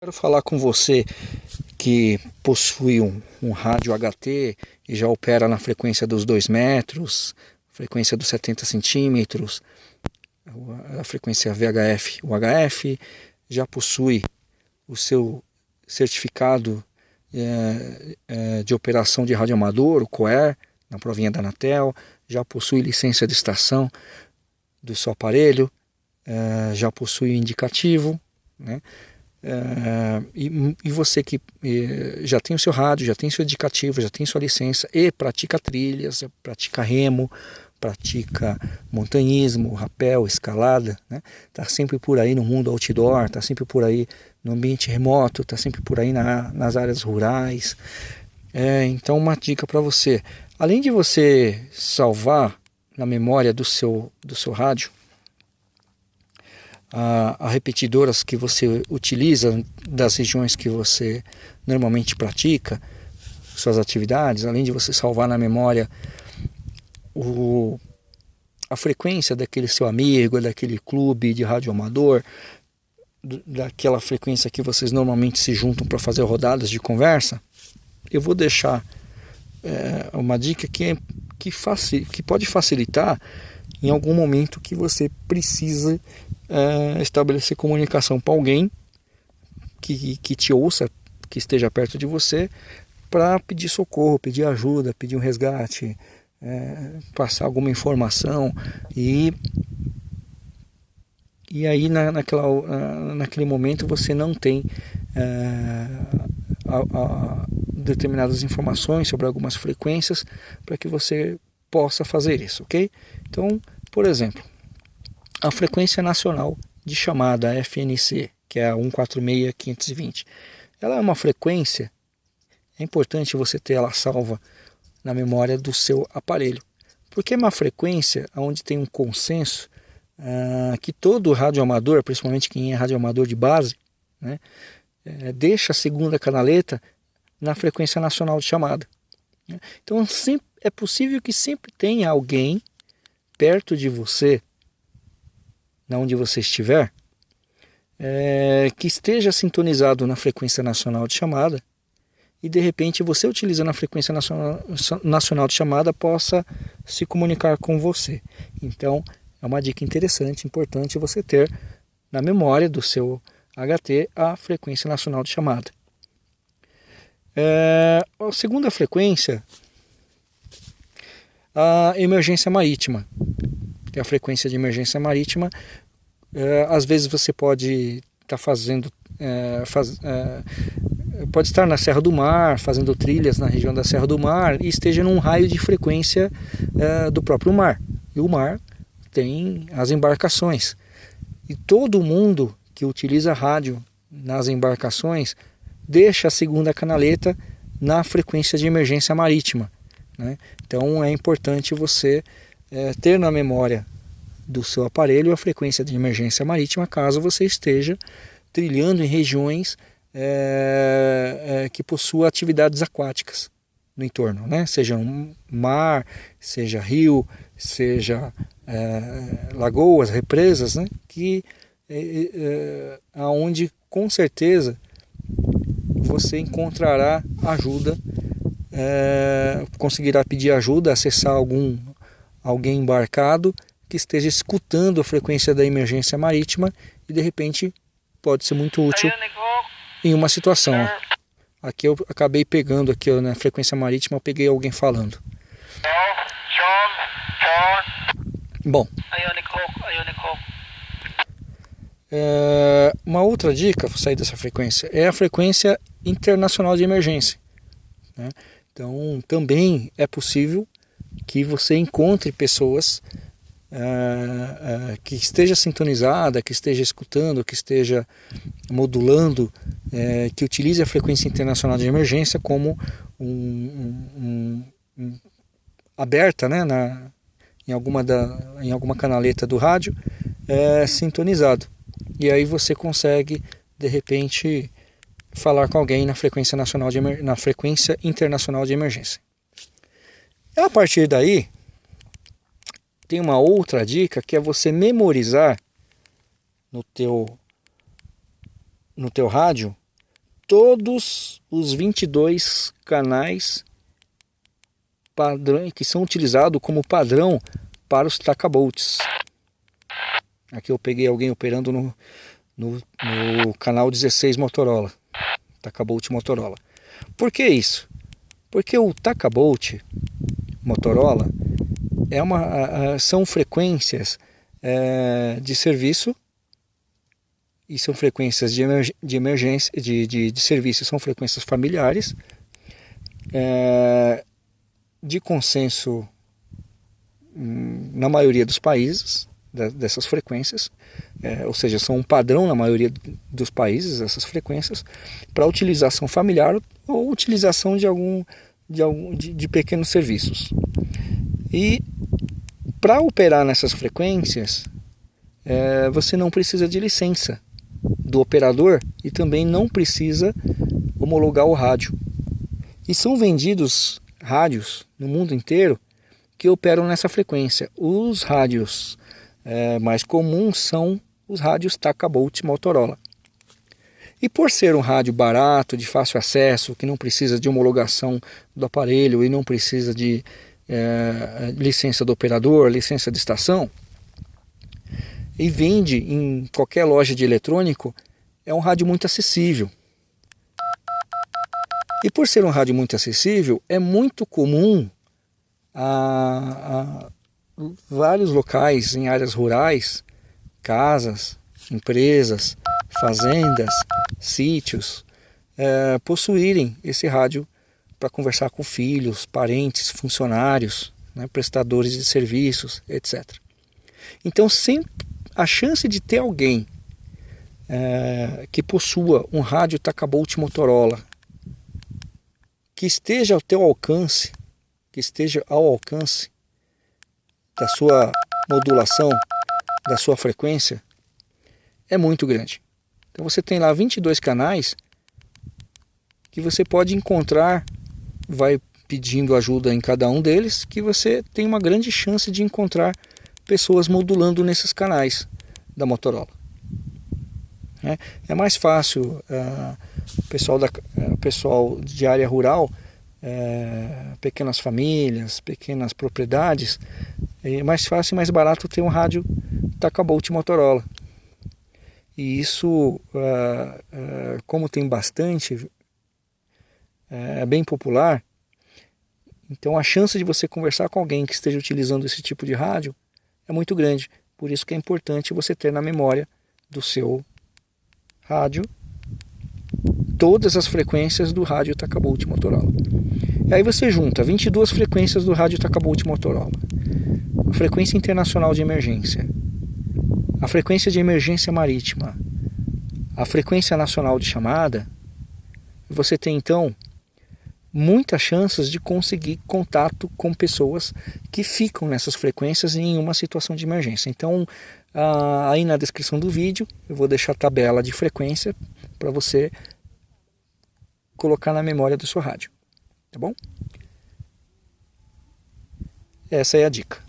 Quero falar com você que possui um, um, rádio HT e já opera na frequência dos 2 metros, frequência dos 70 centímetros, a frequência VHF, o HF, já possui o seu certificado é, é, de operação de rádio amador, o COER, na provinha da Anatel, já possui licença de estação do seu aparelho, é, já possui indicativo, né? É, e, e, você que e, já tem o seu rádio, já tem seu indicativo, já tem sua licença e pratica trilhas, pratica remo, pratica montanhismo, rapel, escalada, né? Tá sempre por aí no mundo outdoor, tá sempre por aí no ambiente remoto, tá sempre por aí na, nas áreas rurais. É, então uma dica para você, além de você salvar na memória do seu do seu rádio a, a, repetidoras que você utiliza das regiões que você normalmente pratica suas atividades, além de você salvar na memória o, a frequência daquele seu amigo, daquele clube de rádio amador, daquela frequência que vocês normalmente se juntam para fazer rodadas de conversa, eu vou deixar é, uma dica que, é, que, facil, que pode facilitar em algum momento que você precisa é, estabelecer comunicação com alguém que, que te ouça, que esteja perto de você, para pedir socorro, pedir ajuda, pedir um resgate, é, passar alguma informação e e aí na, naquela, naquele momento você não tem é, a, a, determinadas informações sobre algumas frequências para que você possa fazer isso, ok? Então, por exemplo, a frequência nacional de chamada FNC, que é a 146520. Ela é uma frequência, é importante você ter ela salva na memória do seu aparelho, porque é uma frequência onde tem um consenso ah, que todo radioamador, principalmente quem é radioamador de base, né, é, deixa a segunda canaleta na frequência nacional de chamada. Né. Então é possível que sempre tenha alguém perto de você na onde você estiver, é, que esteja sintonizado na frequência nacional de chamada e de repente você utilizando a frequência nacional, nacional de chamada possa se comunicar com você. Então é uma dica interessante, importante você ter na memória do seu HT a frequência nacional de chamada. É, a segunda frequência, a emergência marítima é a frequência de emergência marítima. É, às vezes você pode estar tá fazendo, é, faz, é, pode estar na Serra do Mar, fazendo trilhas na região da Serra do Mar e esteja num raio de frequência do próprio mar. E o mar tem as embarcações. E todo mundo que utiliza rádio nas embarcações deixa a segunda canaleta na frequência de emergência marítima. Né? Então é importante você é, ter na memória do seu aparelho a frequência de emergência marítima caso você esteja trilhando em regiões é, é, que possuam atividades aquáticas no entorno, né? seja um mar, seja rio, seja é, lagoas, represas, né? que é, é, aonde com certeza você encontrará ajuda, é, conseguirá pedir ajuda, acessar algum alguém embarcado que esteja escutando a frequência da emergência marítima e de repente pode ser muito útil em uma situação. Aqui eu acabei pegando aqui na frequência marítima, eu peguei alguém falando. Bom. É, uma outra dica para sair dessa frequência é a frequência internacional de emergência. Né? Então também é possível que você encontre pessoas uh, uh, que esteja sintonizada, que esteja escutando, que esteja modulando, uh, que utilize a frequência internacional de emergência como um, um, um, aberta né, na, em, alguma da, em alguma canaleta do rádio, sintonizado. E aí você consegue, de repente, falar com alguém na frequência nacional de na frequência internacional de emergência. A partir daí, tem uma outra dica que é você memorizar no teu, no teu rádio todos os 22 canais padrão, que são utilizados como padrão para os tacabolts. Aqui eu peguei alguém operando no, no, no canal 16 Motorola, Tacabolt Motorola. Por que isso? Porque o Tacabolt Motorola é uma, são frequências é, de serviço e são frequências de, emerg de emergência, de, de, de serviço, são frequências familiares, é, de consenso hum, na maioria dos países, dessas frequências, é, ou seja, são um padrão na maioria dos países, essas frequências, para utilização familiar ou utilização de algum de, algum, de, de pequenos serviços. E para operar nessas frequências, é, você não precisa de licença do operador e também não precisa homologar o rádio. E são vendidos rádios no mundo inteiro que operam nessa frequência. Os rádios é, mais comuns são os rádios Takabolt Motorola. E por ser um rádio barato, de fácil acesso, que não precisa de homologação do aparelho e não precisa de é, licença do operador, licença de estação, e vende em qualquer loja de eletrônico, é um rádio muito acessível. E por ser um rádio muito acessível, é muito comum a, a vários locais em áreas rurais, casas, empresas, fazendas, sítios, é, possuírem esse rádio para conversar com filhos, parentes, funcionários, né, prestadores de serviços, etc. Então, sempre a chance de ter alguém é, que possua um rádio Takabolt Motorola que esteja ao teu alcance, que esteja ao alcance da sua modulação, da sua frequência, é muito grande. Então você tem lá 22 canais que você pode encontrar, vai pedindo ajuda em cada um deles, que você tem uma grande chance de encontrar pessoas modulando nesses canais da Motorola. É, é mais fácil uh, pessoal, da, uh, pessoal de área rural, uh, pequenas famílias, pequenas propriedades, é mais fácil e mais barato ter um rádio Takabolt Motorola. E isso, uh, uh, como tem bastante, é bem popular, então a chance de você conversar com alguém que esteja utilizando esse tipo de rádio é muito grande. Por isso que é importante você ter na memória do seu rádio todas as frequências do rádio Takabolt Motorola. E aí você junta 22 frequências do rádio Takabolt Motorola, frequência internacional de emergência, a frequência de emergência marítima, a frequência nacional de chamada, você tem então muitas chances de conseguir contato com pessoas que ficam nessas frequências em uma situação de emergência. Então, aí na descrição do vídeo eu vou deixar a tabela de frequência para você colocar na memória do seu rádio, tá bom? Essa é a dica.